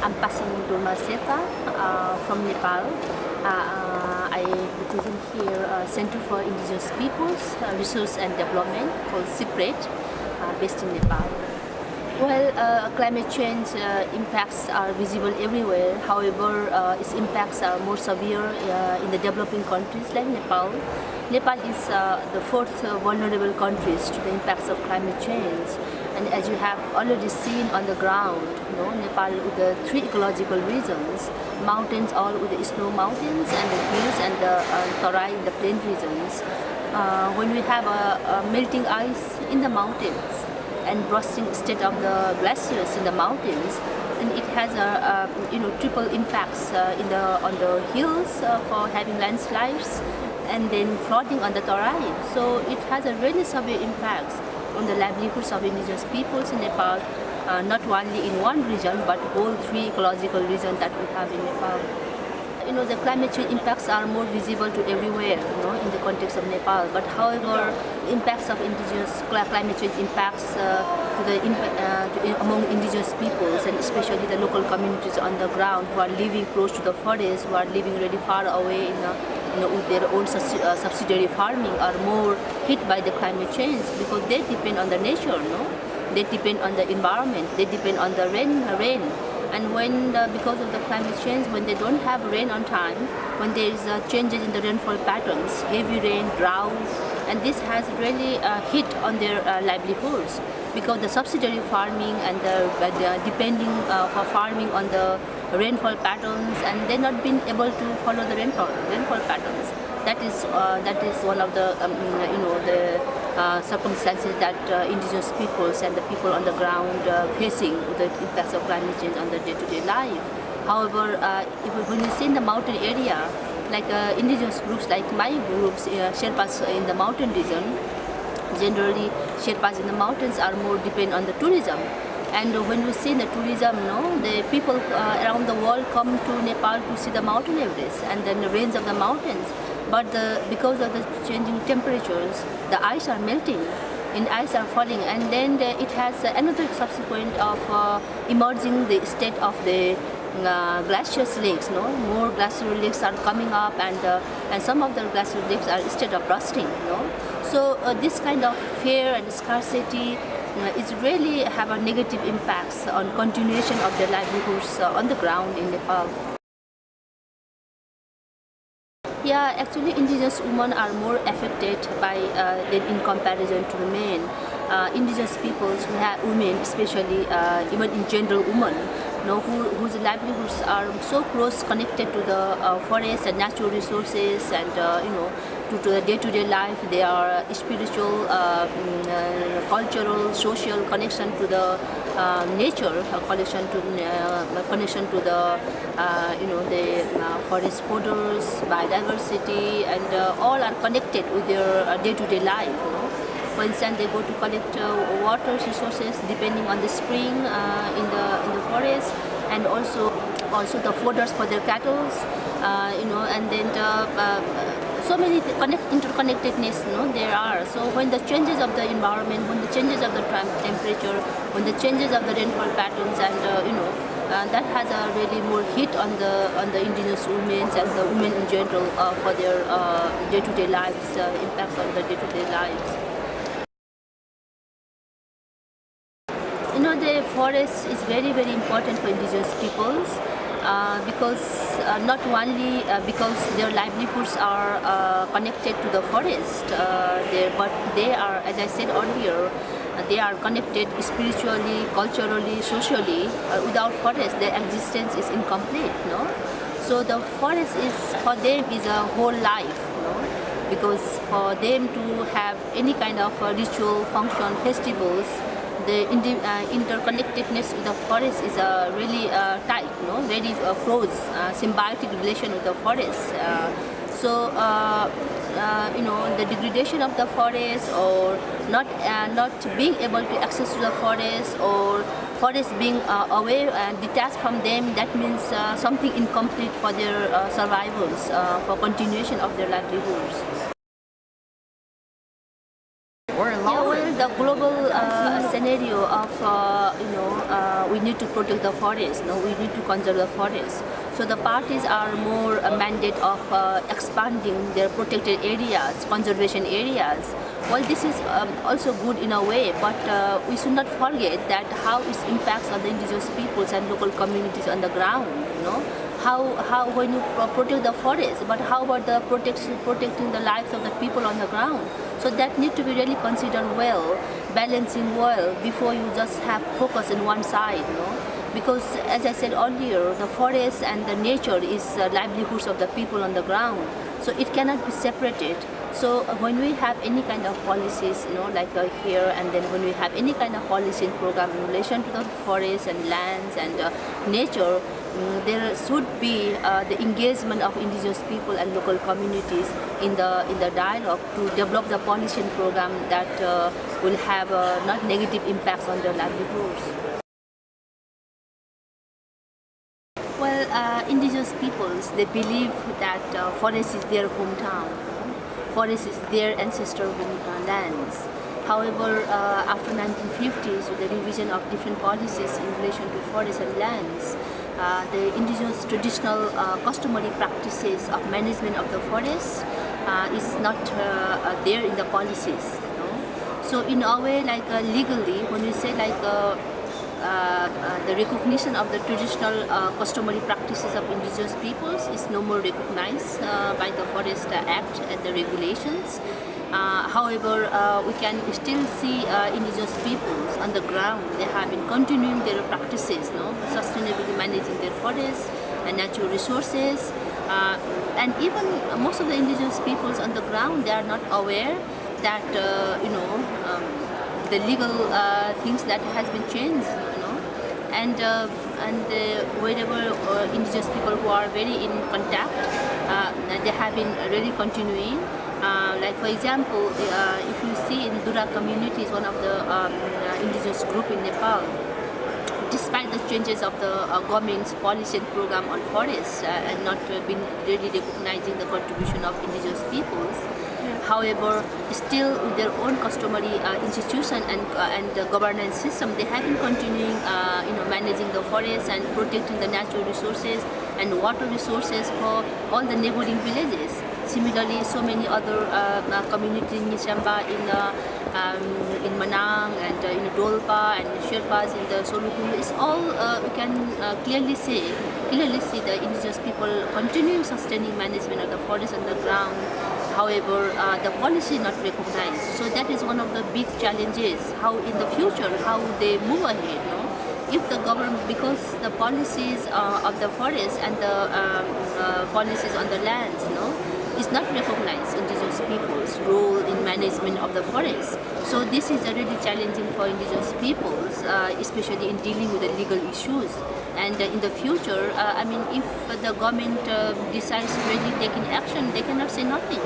I'm Pasang Dolma Sherpa uh, from Nepal. Uh, uh, I represent here uh, Center for Indigenous Peoples uh, Research and Development called CIPRED, based in Nepal. Well, climate change impacts are visible everywhere. However, its impacts are more severe in the developing countries like Nepal. Nepal is the fourth vulnerable countries to the impacts of climate change. And as you have already seen on the ground, you know, Nepal with the three ecological regions, mountains all with the snow mountains and the hills and the uh, Tarai the plain regions. Uh, when we have a, a melting ice in the mountains, and bursting state of the glaciers in the mountains and it has a, a you know triple impacts uh, in the on the hills uh, for having landslides and then flooding on the Tarai. So it has a really severe impacts on the livelihoods of indigenous peoples in Nepal, uh, not only in one region but all three ecological regions that we have in Nepal you know, the climate change impacts are more visible to everywhere, you know, in the context of Nepal. But however, impacts of indigenous climate change impacts uh, to the uh, to, among indigenous peoples and especially the local communities on the ground who are living close to the forest, who are living really far away in a, you know, with their own uh, subsidiary farming are more hit by the climate change because they depend on the nature, no? They depend on the environment, they depend on the rain, rain and when the, because of the climate change when they don't have rain on time when there is uh, changes in the rainfall patterns heavy rain droughts and this has really uh, hit on their uh, livelihoods because the subsidiary farming and the, the depending uh, for farming on the rainfall patterns and they're not been able to follow the rainfall rainfall patterns that is uh, that is one of the um, you know the uh, circumstances that uh, indigenous peoples and the people on the ground uh, facing the impacts of climate change on their day-to-day -day life. However, uh, if, when you see in the mountain area, like uh, indigenous groups like my groups, Sherpas in the mountain region, generally Sherpas in the mountains are more depend on the tourism. And when you see the tourism, no, the people around the world come to Nepal to see the mountain Everest and then the range of the mountains but the, because of the changing temperatures, the ice are melting and ice are falling and then the, it has another subsequent of uh, emerging the state of the uh, glaciers lakes, no? More glacial lakes are coming up and uh, and some of the glacial lakes are instead of rusting, no? So uh, this kind of fear and scarcity uh, is really have a negative impacts on continuation of their livelihoods uh, on the ground in Nepal. Yeah, actually indigenous women are more affected by uh, in comparison to the men. Uh, indigenous peoples, we have women, especially uh, even in general women, you know, who, whose livelihoods are so close connected to the uh, forests and natural resources and uh, you know to, to the day-to-day -day life. They are spiritual, uh, mm, uh, cultural, social connection to the uh, nature, connection to connection to the you know the forest borders, biodiversity, and all are connected with their day-to-day -day life. You know? For instance, they go to collect uh, water resources depending on the spring uh, in the in the forest, and also also the fodders for their cattle, uh, you know, and then the, so many connect, interconnectedness no, there are. So when the changes of the environment, when the changes of the temperature, when the changes of the rainfall patterns and uh, you know, uh, that has a really more hit on the on the indigenous women and the women in general uh, for their uh, day-to-day -day lives, uh, impacts on the day-to-day -day lives. You know, the forest is very, very important for indigenous peoples. Uh, because uh, not only uh, because their livelihoods are uh, connected to the forest, uh, but they are, as I said earlier, they are connected spiritually, culturally, socially. without forest, their existence is incomplete. No, so the forest is for them is a whole life. No? Because for them to have any kind of ritual function, festivals, the uh, interconnectedness with the forest is uh, really uh, tight, no? very uh, close, uh, symbiotic relation with the forest. Uh, so, you know, the degradation of the forest or not, not being able to access to the forest or forest being away and detached from them, that means something incomplete for their survivals, for continuation of their livelihoods. We're yeah, well, the global uh, scenario of uh, you know uh, we need to protect the forest. No, we need to conserve the forest. So the parties are more a mandate of uh, expanding their protected areas, conservation areas. Well, this is um, also good in a way, but uh, we should not forget that how it impacts on the indigenous peoples and local communities on the ground. You know, how how when you protect the forest, but how about the protection protecting the lives of the people on the ground? So that need to be really considered well, balancing well before you just have focus in one side. You know? because as I said earlier, the forest and the nature is uh, livelihoods of the people on the ground. So it cannot be separated. So uh, when we have any kind of policies, you know, like uh, here, and then when we have any kind of policy and program in relation to the forests and lands and uh, nature, um, there should be uh, the engagement of indigenous people and local communities in the in the dialogue to develop the policy and program that uh, will have not negative impacts on their livelihoods. Well, uh, indigenous peoples, they believe that uh, forest is their hometown. Forest is their ancestral uh, lands. However, uh, after 1950s, with the revision of different policies in relation to forests and lands, uh, the indigenous traditional uh, customary practices of management of the forest is not there in the policies. You know? So in a way, like legally, when we say like uh, uh, the recognition of the traditional uh, customary practices of indigenous peoples is no more recognized by the Forest Act and the regulations. however, we can still see indigenous peoples on the ground. They have been continuing their practices, no? sustainably managing their forests and natural resources. Uh, and even most of the indigenous peoples on the ground, they are not aware that, uh, you know, um, the legal uh, things that has been changed and uh, and uh, wherever uh, indigenous people who are very in contact, they have been really continuing. like for example, if you see in Dura community is one of the um, indigenous group in Nepal, despite the changes of the uh, government's policy and program on forests uh, and not uh, been really recognizing the contribution of indigenous peoples, However, still with their own customary uh, institution and uh, and governance system, they have been continuing, uh, you know, managing the forests and protecting the natural resources and water resources for all the neighboring villages. Similarly, so many other uh, uh, communities in Nisamba, in uh, um, in Manang and in Dolpa and Sherpas in the Solukhumbu, it's all we can clearly see, clearly see the indigenous people continuing sustaining management of the forest on the ground However, uh, the policy not recognized. So that is one of the big challenges. How in the future, how they move ahead. No? If the government, because the policies uh, of the forest and the um, uh, policies on the lands, no, is not recognized indigenous people's role in management of the forest. So this is really challenging for indigenous peoples, uh, especially in dealing with the legal issues. And uh, in the future, uh, I mean, if the government uh, decides to really take in action, they cannot say nothing.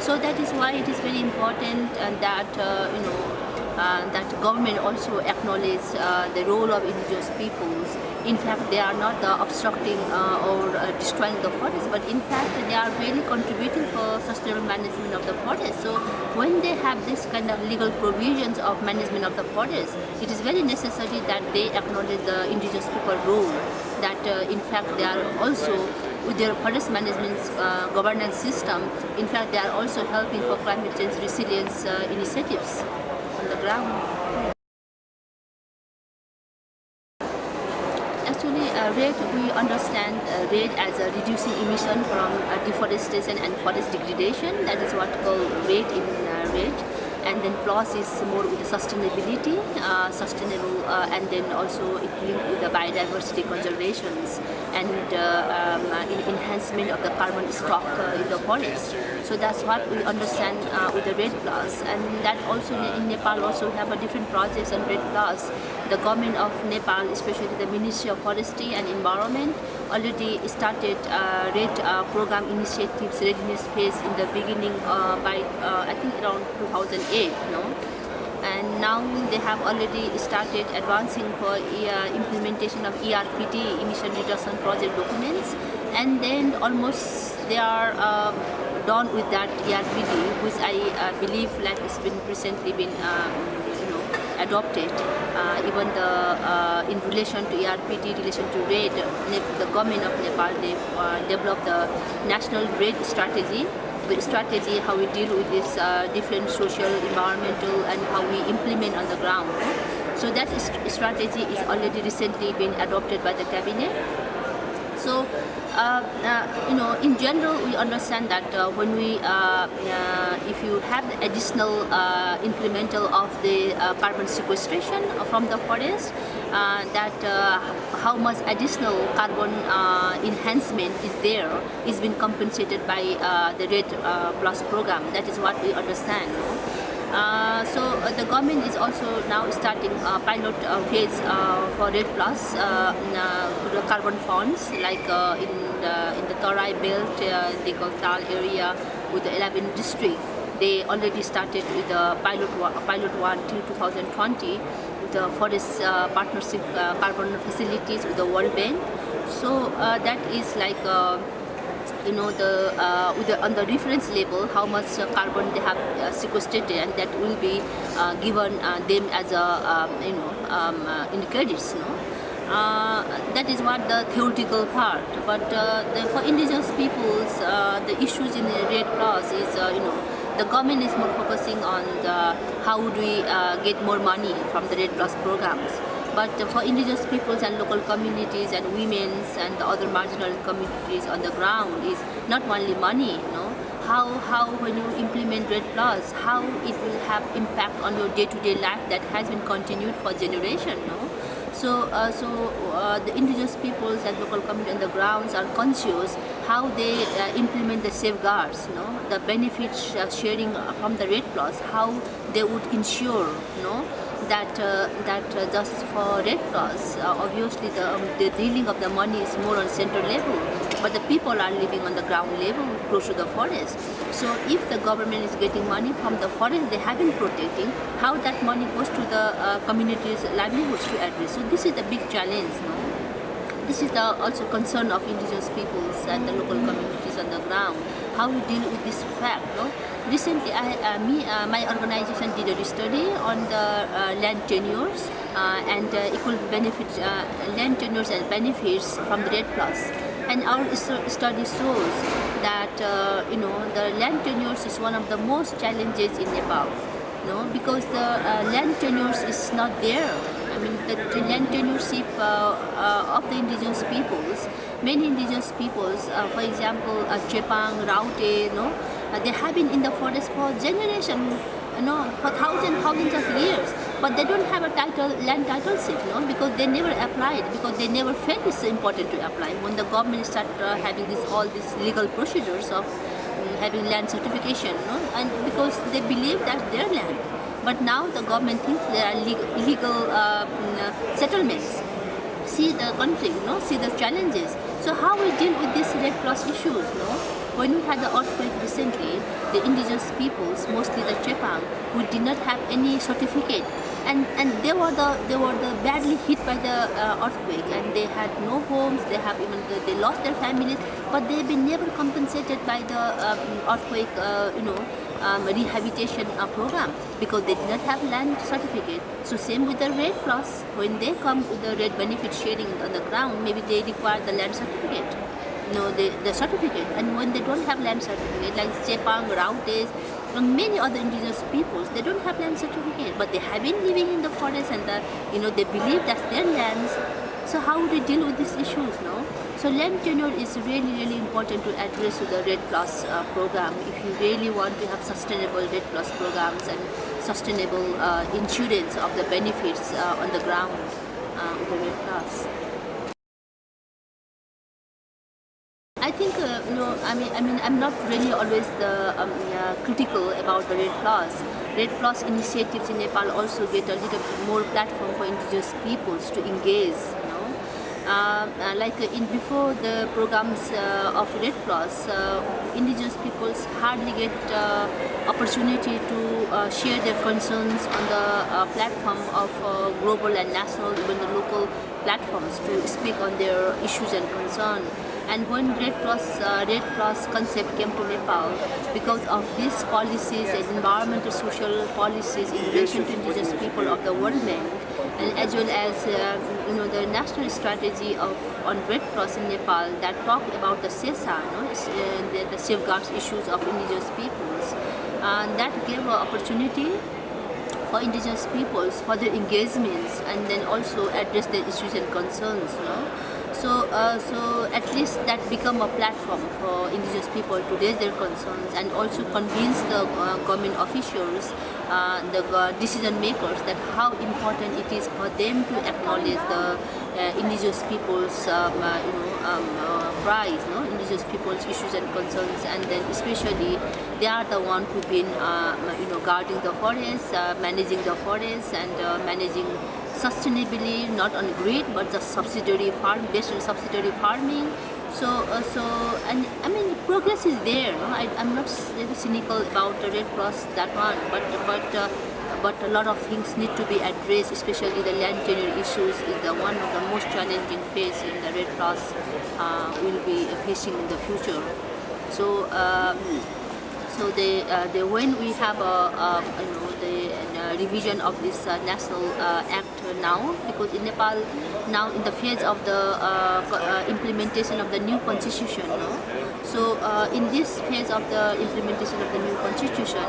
So that is why it is very important that, you know, uh, that government also acknowledge uh, the role of indigenous peoples. In fact, they are not uh, obstructing or destroying the forest, but in fact, they are really contributing for sustainable management of the forest. So when they have this kind of legal provisions of management of the forest, it is very necessary that they acknowledge the indigenous people role. That in fact, they are also with their forest management uh, governance system, in fact, they are also helping for climate change resilience uh, initiatives on the ground. Actually, uh, REDD, we understand uh, REDD as a reducing emission from uh, deforestation and forest degradation. That is what called REDD in uh, REDD and then plus is more with the sustainability, uh, sustainable, uh, and then also it linked with the biodiversity conservations and uh, um, enhancement of the carbon stock uh, in the forest. So that's what we understand uh, with the REDD Plus, and that also in Nepal also have a different projects on REDD Plus. The government of Nepal, especially the Ministry of Forestry and Environment, already started uh, REDD uh, program initiatives readiness phase in the beginning uh, by uh, I think around 2008 no? And now they have already started advancing for uh, implementation of ERPD emission reduction project documents. And then almost they are uh, done with that ERPD which I believe like it's been recently been um, adopted. Uh, even the uh, in relation to ARPT, relation to REDD, the government of Nepal they uh, developed the national REDD strategy. The strategy how we deal with this uh, different social, environmental, and how we implement on the ground. So that strategy is already recently been adopted by the cabinet. So, uh, uh, you know, in general, we understand that uh, when we, uh, uh, if you have the additional uh, incremental of the carbon sequestration from the forest, that how much additional carbon enhancement is there is being compensated by the REDD Plus program. That is what we understand. Uh, so uh, the government is also now starting a pilot uh, phase for REDD Plus the carbon funds like in the in the Tarai belt, the Goltal area with the 11 district. They already started with the pilot one, pilot one till 2020 the forest uh, partnership uh, carbon facilities with the World Bank. So uh, that is like you know the, uh, the, on the reference label how much uh, carbon they have uh, sequestered and that will be uh, given uh, them as a um, you know um, uh, in credits no? that is what the theoretical part but the, for indigenous peoples the issues in the REDD Plus is you know the government is more focusing on the, how do we get more money from the REDD Plus programs but for indigenous peoples and local communities and women's and the other marginal communities on the ground is not only money, you know, how, how when you implement REDD Plus, how it will have impact on your day-to-day -day life that has been continued for generation, no? So, uh, so uh, the indigenous peoples and local community on the grounds are conscious how they uh, implement the safeguards, no? the benefits uh, sharing from the REDD Plus, how they would ensure, no? that uh, that uh, just for REDD Plus, uh, obviously the, um, the dealing of the money is more on central level, but the people are living on the ground level close to the forest. So if the government is getting money from the forest they have been protecting, how that money goes to the uh, communities' livelihoods to address. So this is the big challenge. No? This is the also concern of indigenous peoples and the local communities on the ground. How we deal with this fact. No? Recently, I, uh, me, uh, my organization did a study on the uh, land tenures uh, and uh, equal benefits, uh, land tenures and benefits from the REDD Plus. And our study shows that you know the land tenures is one of the most challenges in Nepal. Know, because the land tenures is not there. The, the land tenureship of the indigenous peoples, many indigenous peoples, for example, Chepang, Raute, you know, uh, they have been in the forest for generations, you know, for thousands, thousands of years. But they don't have a title, land title you know, because they never applied, because they never felt it's important to apply. When the government started uh, having this, all these legal procedures of um, having land certification, you know, and because they believe that's their land. But now the government thinks there are illegal uh, mm, uh, settlements. See the conflict, know, see the challenges. So how we deal with these REDD Plus issues, know? When we had the earthquake recently, the indigenous peoples, mostly the Chepang, who did not have any certificate, and and they were the they were the badly hit by the uh, earthquake, and they had no homes. They have even the, they lost their families, but they've been never compensated by the um, earthquake, uh, you know. Um, rehabilitation uh, program because they did not have land certificate. So same with the REDD Plus, when they come with the REDD benefit sharing on the ground, maybe they require the land certificate know, the, the certificate. And when they don't have land certificate, like Chepang, Rautes, and many other indigenous peoples, they don't have land certificate, but they have been living in the forest and the, you know, they believe that's their lands. So how would they deal with these issues, no? So land tenure is really, really important to address with the REDD Plus uh, program. If you really want to have sustainable REDD Plus programs and sustainable uh, insurance of the benefits uh, on the ground uh, with the REDD Plus. I think uh, you know I mean I mean I'm not really always the um, uh, critical about the REDD Plus. REDD Plus initiatives in Nepal also get a little more platform for indigenous peoples to engage. Uh, uh like uh, in before the programs uh, of REDD Plus, indigenous peoples hardly get opportunity to share their concerns on the platform of global and national, even the local platforms to speak on their issues and concerns And when REDD Plus, uh, REDD Plus concept came to Nepal, because of these policies and environmental social policies in relation to indigenous people of the World Bank, as well as uh, you know the national strategy of on REDD Plus in Nepal that talk about the SESA, no? Uh, the, the safeguards issues of indigenous peoples, and that gave an opportunity for indigenous peoples for their engagements and then also address their issues and concerns. You know? So, uh, so at least that become a platform for indigenous people to raise their concerns and also convince the uh, government officials, uh, the uh, decision makers that how important it is for them to acknowledge the uh, indigenous people's um, uh, you know um, cries, no? indigenous people's issues and concerns, and then especially they are the one who've been you know guarding the forests, managing the forests, and managing sustainably, not on grid, but just subsidiary farm, based on subsidiary farming. So, uh, so, and I mean, progress is there. No? I, am not very cynical about the REDD Plus that one, but but uh, but a lot of things need to be addressed, especially the land tenure issues is the one of the most challenging phase in the REDD Plus uh, will be facing in the future. So. Um, so they, uh, they, when we have a, a you know revision of this uh, national uh, act now, because in Nepal now in the phase of the uh, uh, implementation of the new constitution, no? so in this phase of the implementation of the new constitution,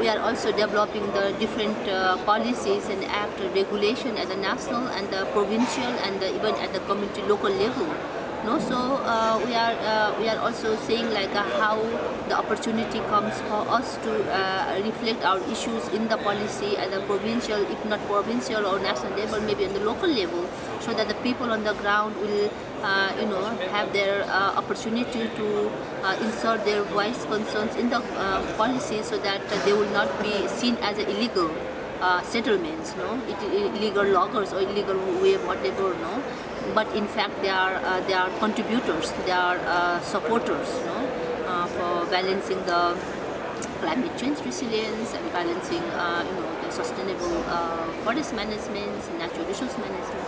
we are also developing the different policies and act regulation at the national and the provincial and the, even at the community local level. No, so uh, we are uh, we are also saying like uh, how the opportunity comes for us to uh, reflect our issues in the policy at the provincial, if not provincial or national level, maybe on the local level, so that the people on the ground will uh, you know have their uh, opportunity to insert their voice concerns in the policy, so that they will not be seen as illegal. settlements, no, it, illegal loggers or illegal way, whatever, no but in fact they are uh, they are contributors, they are uh, supporters, you know, uh, for balancing the climate change resilience and balancing, uh, you know, the sustainable uh, forest management, natural resource management.